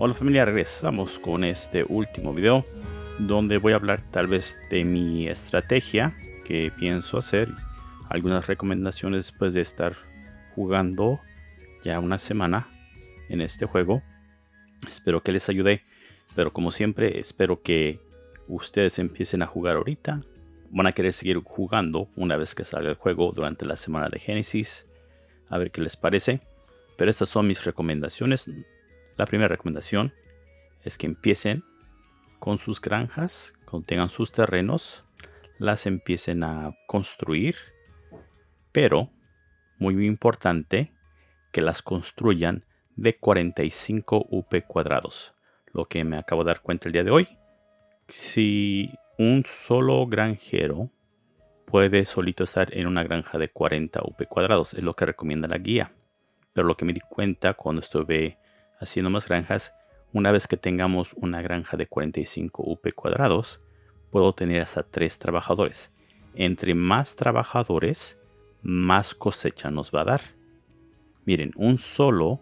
Hola familia, regresamos con este último video donde voy a hablar tal vez de mi estrategia que pienso hacer, algunas recomendaciones después de estar jugando ya una semana en este juego. Espero que les ayude, pero como siempre espero que ustedes empiecen a jugar ahorita. Van a querer seguir jugando una vez que salga el juego durante la semana de Génesis. A ver qué les parece. Pero estas son mis recomendaciones la primera recomendación es que empiecen con sus granjas, cuando tengan sus terrenos, las empiecen a construir, pero muy importante que las construyan de 45 UP cuadrados, lo que me acabo de dar cuenta el día de hoy. Si un solo granjero puede solito estar en una granja de 40 UP cuadrados, es lo que recomienda la guía. Pero lo que me di cuenta cuando estuve haciendo más granjas, una vez que tengamos una granja de 45 UP cuadrados, puedo tener hasta 3 trabajadores. Entre más trabajadores, más cosecha nos va a dar. Miren, un solo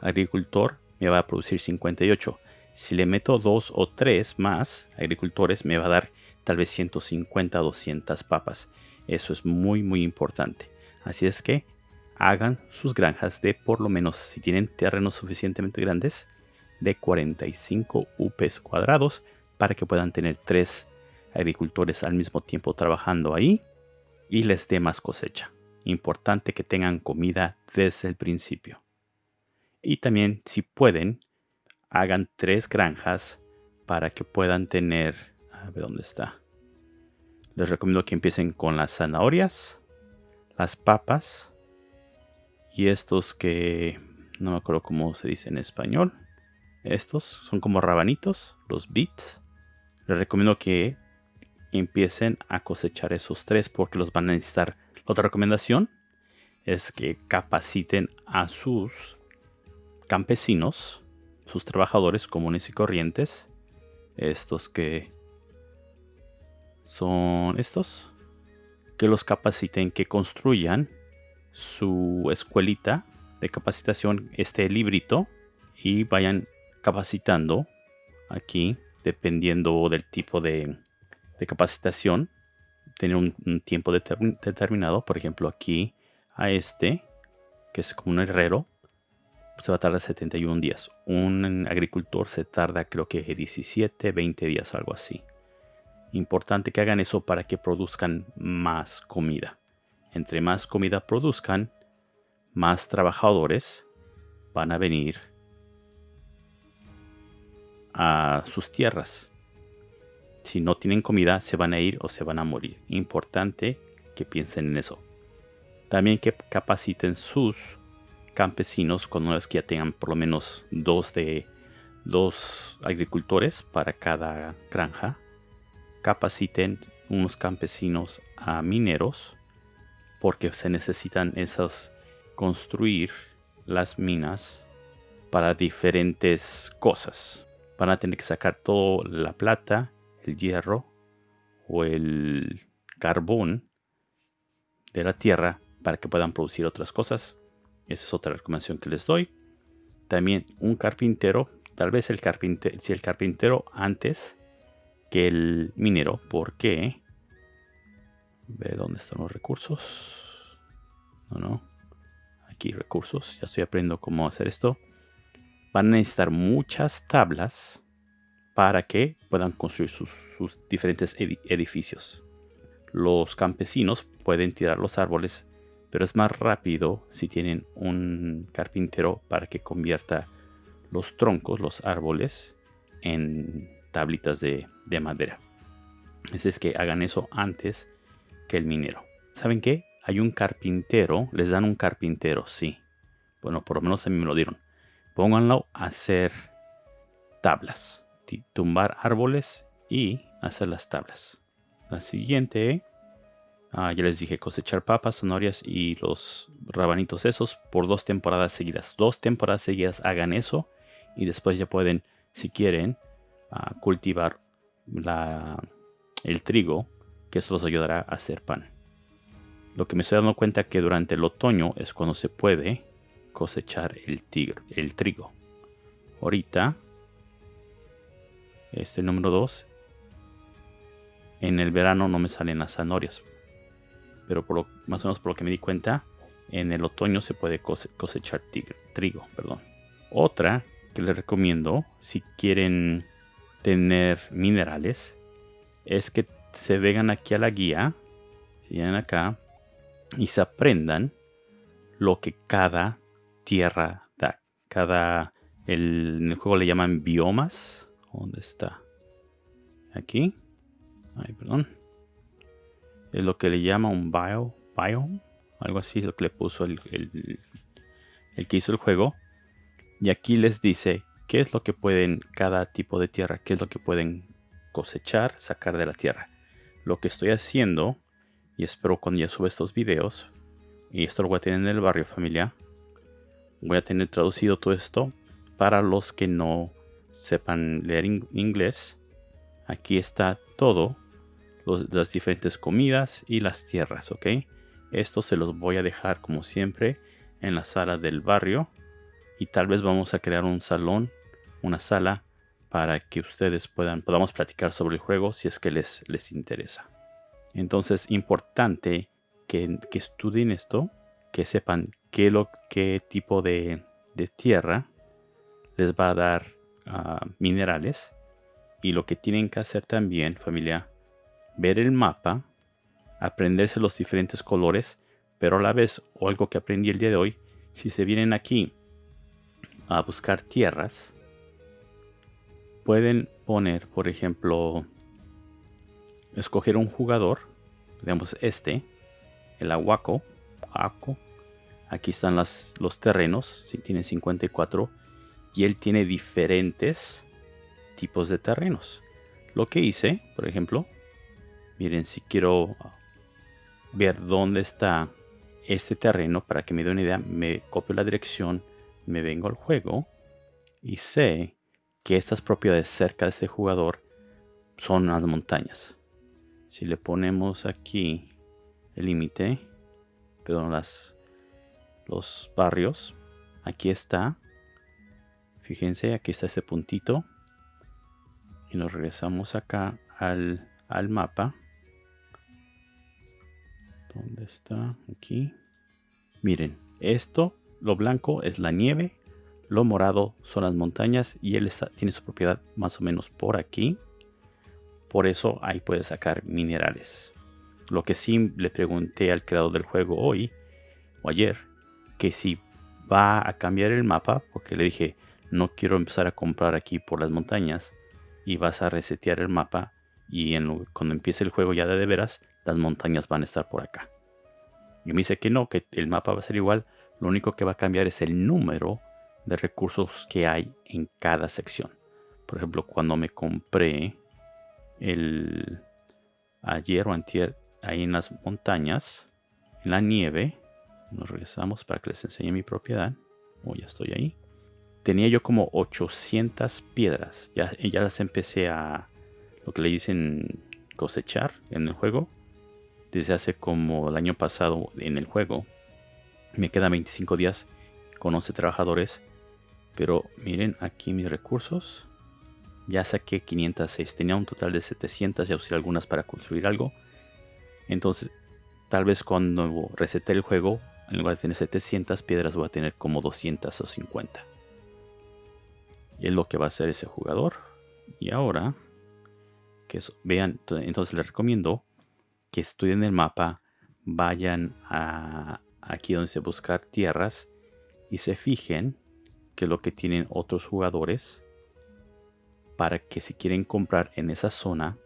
agricultor me va a producir 58. Si le meto 2 o 3 más agricultores, me va a dar tal vez 150 200 papas. Eso es muy muy importante. Así es que hagan sus granjas de por lo menos, si tienen terrenos suficientemente grandes, de 45 UPs cuadrados para que puedan tener tres agricultores al mismo tiempo trabajando ahí y les dé más cosecha. Importante que tengan comida desde el principio. Y también, si pueden, hagan tres granjas para que puedan tener... A ver dónde está. Les recomiendo que empiecen con las zanahorias, las papas, y estos que no me acuerdo cómo se dice en español. Estos son como rabanitos, los beets. Les recomiendo que empiecen a cosechar esos tres porque los van a necesitar. otra recomendación es que capaciten a sus campesinos, sus trabajadores comunes y corrientes. Estos que son estos. Que los capaciten, que construyan su escuelita de capacitación, este librito, y vayan capacitando aquí, dependiendo del tipo de, capacitación, tener un, tiempo determinado. Por ejemplo, aquí a este, que es como un herrero, se va a tardar 71 días. Un agricultor se tarda creo que 17, 20 días, algo así. Importante que hagan eso para que produzcan más comida. Entre más comida produzcan, más trabajadores van a venir a sus tierras. Si no tienen comida, se van a ir o se van a morir. Importante que piensen en eso. También que capaciten sus campesinos cuando es que ya tengan por lo menos dos de dos agricultores para cada granja. Capaciten unos campesinos a mineros porque se necesitan esos construir las minas para diferentes cosas. Van a tener que sacar toda la plata, el hierro o el carbón de la tierra para que puedan producir otras cosas. Esa es otra recomendación que les doy. También un carpintero, tal vez el carpintero, si el carpintero antes que el minero, porque Ve dónde están los recursos. No, no. Aquí recursos. Ya estoy aprendiendo cómo hacer esto. Van a necesitar muchas tablas para que puedan construir sus, diferentes edificios. Los campesinos pueden tirar los árboles, pero es más rápido si tienen un carpintero para que convierta los troncos, los árboles, en tablitas de, de madera. Es que hagan eso antes el minero. ¿Saben qué? Hay un carpintero, les dan un carpintero, sí. Bueno, por lo menos a mí me lo dieron. Pónganlo a hacer tablas, tumbar árboles y hacer las tablas. La siguiente, ah, ya les dije, cosechar papas, zanahorias y los rabanitos esos por dos temporadas seguidas. Dos temporadas seguidas hagan eso y después ya pueden, si quieren, ah, cultivar el trigo que eso los ayudará a hacer pan. Lo que me estoy dando cuenta que durante el otoño es cuando se puede cosechar el, el trigo. Ahorita, este número 2, en el verano no me salen las zanahorias. Pero más o menos por lo que me di cuenta, en el otoño se puede cosechar trigo. Perdón. Otra que les recomiendo si quieren tener minerales es que se vengan aquí a la guía, si vienen acá y se aprendan lo que cada tierra da. Cada, el, en el juego le llaman biomas. ¿Dónde está? Aquí. Ay, perdón. Es lo que le llama un bio, biome. Algo así lo que le puso el, el que hizo el juego. Y aquí les dice qué es lo que pueden, cada tipo de tierra, qué es lo que pueden cosechar, sacar de la tierra. Lo que estoy haciendo, y espero cuando ya suba estos videos, y esto lo voy a tener en el barrio familia, voy a tener traducido todo esto para los que no sepan leer inglés. Aquí está todo, las diferentes comidas y las tierras, ¿ok? Esto se los voy a dejar como siempre en la sala del barrio y tal vez vamos a crear un salón, una sala para que ustedes puedan podamos platicar sobre el juego si es que les, les interesa. Entonces, importante que, estudien esto, que sepan qué, lo, qué tipo de, tierra les va a dar ah, minerales. Y lo que tienen que hacer también, familia, ver el mapa, aprenderse los diferentes colores, pero a la vez, o algo que aprendí el día de hoy, si se vienen aquí a buscar tierras, pueden poner, por ejemplo, escoger un jugador, digamos este, el aguaco, aquí están los terrenos, si tiene 54, y él tiene diferentes tipos de terrenos. Lo que hice, por ejemplo, miren, si quiero ver dónde está este terreno, para que me dé una idea, me copio la dirección me vengo al juego y sé que estas propiedades cerca de este jugador son las montañas. Si le ponemos aquí el límite, perdón, las, los barrios, aquí está. Fíjense, aquí está este puntito. Y nos regresamos acá al, al mapa. ¿Dónde está? Aquí. Miren, esto lo blanco es la nieve, lo morado son las montañas y él tiene su propiedad más o menos por aquí. Por eso ahí puede sacar minerales. Lo que sí le pregunté al creador del juego hoy o ayer, que si va a cambiar el mapa, porque le dije, no quiero empezar a comprar aquí por las montañas y vas a resetear el mapa y cuando empiece el juego ya de, de veras, las montañas van a estar por acá. Y me dice que no, que el mapa va a ser igual, lo único que va a cambiar es el número de recursos que hay en cada sección. Por ejemplo, cuando me compré el ayer o antier ahí en las montañas, en la nieve, nos regresamos para que les enseñe mi propiedad. Oh, ya estoy ahí. Tenía yo como 800 piedras. Ya, ya las empecé a lo que le dicen cosechar en el juego. Desde hace como el año pasado en el juego me quedan 25 días con 11 trabajadores. Pero miren aquí mis recursos. Ya saqué 506. Tenía un total de 700. Ya usé algunas para construir algo. Entonces, tal vez cuando resete el juego, en lugar de tener 700 piedras, voy a tener como 200 o 50. Y es lo que va a hacer ese jugador. Y ahora, que vean, entonces les recomiendo que estudien el mapa, vayan a, aquí donde se buscar tierras y se fijen que lo que tienen otros jugadores para que si quieren comprar en esa zona,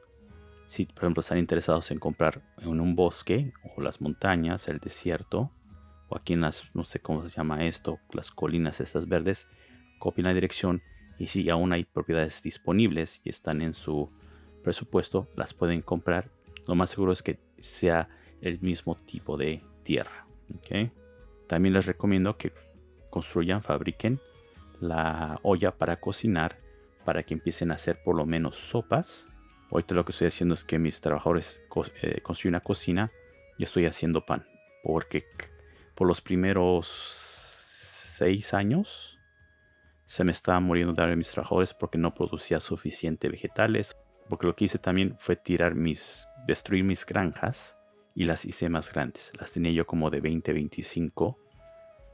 si por ejemplo están interesados en comprar en un bosque o las montañas, el desierto, o aquí en las, no sé cómo se llama esto, las colinas estas verdes, copien la dirección y si aún hay propiedades disponibles y están en su presupuesto, las pueden comprar. Lo más seguro es que sea el mismo tipo de tierra. También les recomiendo que construyan, fabriquen la olla para cocinar para que empiecen a hacer por lo menos sopas Ahorita lo que estoy haciendo es que mis trabajadores eh, construyen una cocina y estoy haciendo pan. Porque por los primeros seis años se me estaba muriendo de mis trabajadores porque no producía suficiente vegetales. Porque lo que hice también fue tirar mis, destruir mis granjas y las hice más grandes. Las tenía yo como de 20, 25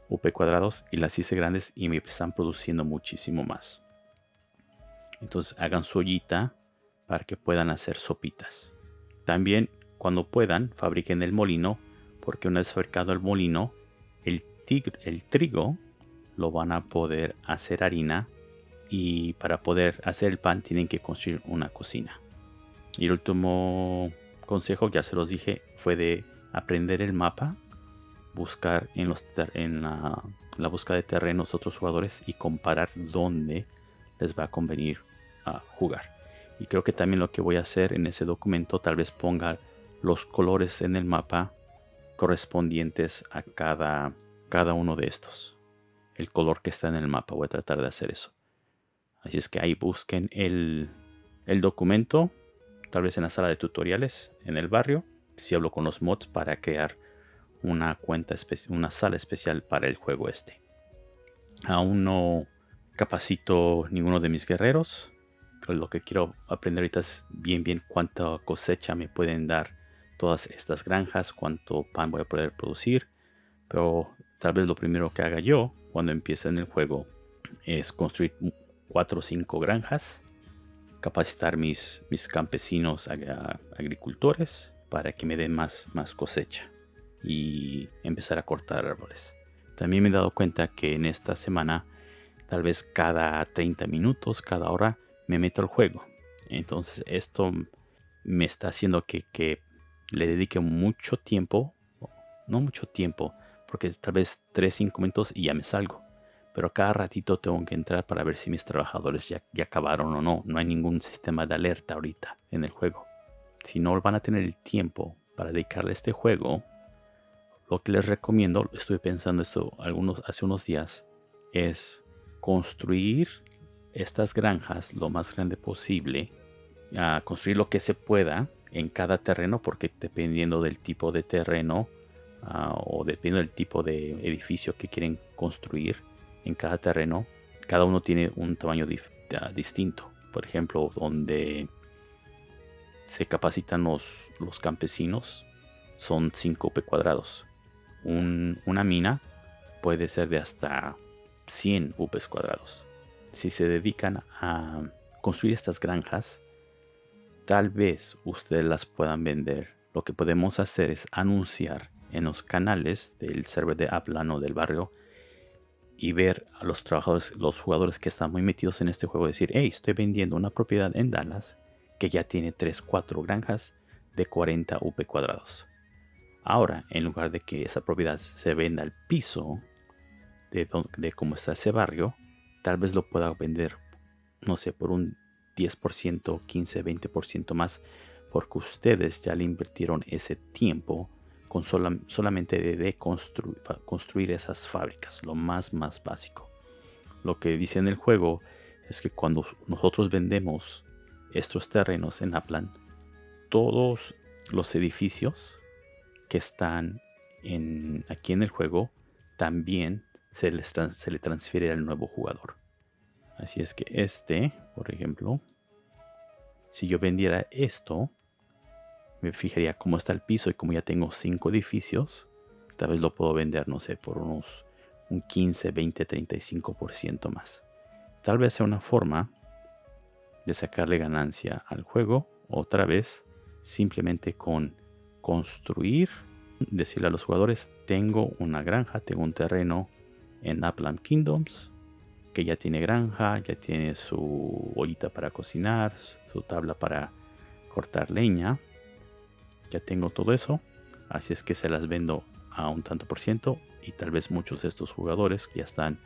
UP cuadrados y las hice grandes y me están produciendo muchísimo más. Entonces hagan su ollita para que puedan hacer sopitas. También cuando puedan fabriquen el molino porque una vez fabricado el molino el trigo lo van a poder hacer harina y para poder hacer el pan tienen que construir una cocina. Y el último consejo, ya se los dije, fue de aprender el mapa, buscar en, los en la, búsqueda de terrenos otros jugadores y comparar dónde les va a convenir a jugar. Y creo que también lo que voy a hacer en ese documento, tal vez ponga los colores en el mapa correspondientes a cada, uno de estos. El color que está en el mapa, voy a tratar de hacer eso. Así es que ahí busquen el documento tal vez en la sala de tutoriales en el barrio, si hablo con los mods para crear una cuenta una sala especial para el juego este. Aún no capacito ninguno de mis guerreros. Lo que quiero aprender ahorita es bien bien cuánta cosecha me pueden dar todas estas granjas, cuánto pan voy a poder producir. Pero tal vez lo primero que haga yo cuando empiece en el juego es construir 4 o 5 granjas capacitar mis, mis campesinos agricultores para que me den más, más cosecha y empezar a cortar árboles. También me he dado cuenta que en esta semana, tal vez cada 30 minutos, cada hora, me meto al juego. Entonces esto me está haciendo que, que le dedique mucho tiempo, no mucho tiempo, porque tal vez 3-5 minutos y ya me salgo pero cada ratito tengo que entrar para ver si mis trabajadores ya, acabaron o no. No hay ningún sistema de alerta ahorita en el juego. Si no van a tener el tiempo para dedicarle a este juego, lo que les recomiendo, estuve pensando esto algunos, hace unos días, es construir estas granjas lo más grande posible, a construir lo que se pueda en cada terreno, porque dependiendo del tipo de terreno ah, o dependiendo del tipo de edificio que quieren construir, en cada terreno, cada uno tiene un tamaño distinto. Por ejemplo, donde se capacitan los, campesinos son 5 p cuadrados. una mina puede ser de hasta 100 UPs cuadrados. Si se dedican a construir estas granjas, tal vez ustedes las puedan vender. Lo que podemos hacer es anunciar en los canales del server de Aplan o del barrio y ver a los trabajadores, los jugadores que están muy metidos en este juego decir, hey, estoy vendiendo una propiedad en Dallas que ya tiene 3, 4 granjas de 40 UP cuadrados. Ahora, en lugar de que esa propiedad se venda al piso de, de cómo está ese barrio, tal vez lo pueda vender, no sé, por un 10%, 15, 20% más, porque ustedes ya le invirtieron ese tiempo con solamente de, construir esas fábricas, lo más más básico. Lo que dice en el juego es que cuando nosotros vendemos estos terrenos en Aplan, todos los edificios que están en, aquí en el juego también se, les se le transfiere al nuevo jugador. Así es que este, por ejemplo, si yo vendiera esto, me fijaría cómo está el piso y como ya tengo cinco edificios, tal vez lo puedo vender, no sé, por unos un 15, 20, 35% más. Tal vez sea una forma de sacarle ganancia al juego otra vez simplemente con construir, decirle a los jugadores, tengo una granja, tengo un terreno en Upland Kingdoms que ya tiene granja, ya tiene su ollita para cocinar, su tabla para cortar leña ya tengo todo eso, así es que se las vendo a un tanto por ciento y tal vez muchos de estos jugadores que ya están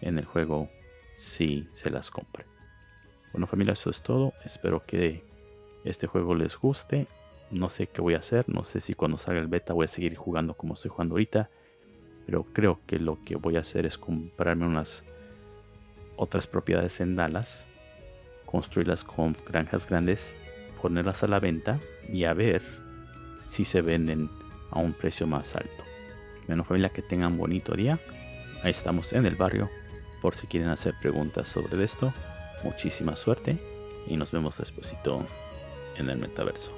en el juego sí se las compren. Bueno familia, eso es todo. Espero que este juego les guste. No sé qué voy a hacer, no sé si cuando salga el beta voy a seguir jugando como estoy jugando ahorita. Pero creo que lo que voy a hacer es comprarme unas otras propiedades en Dallas, construirlas con granjas grandes ponerlas a la venta y a ver si se venden a un precio más alto. Bueno familia, que tengan bonito día. Ahí estamos en el barrio por si quieren hacer preguntas sobre esto. Muchísima suerte y nos vemos despuesito en el metaverso.